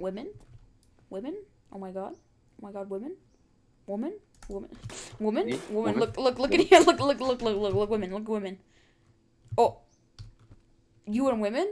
women, women. Oh my god, oh my god, women, woman, woman, woman, woman. Woman? Look, look, look at here. Look, look, look, look, look, look, women, look, women. Oh, you and women.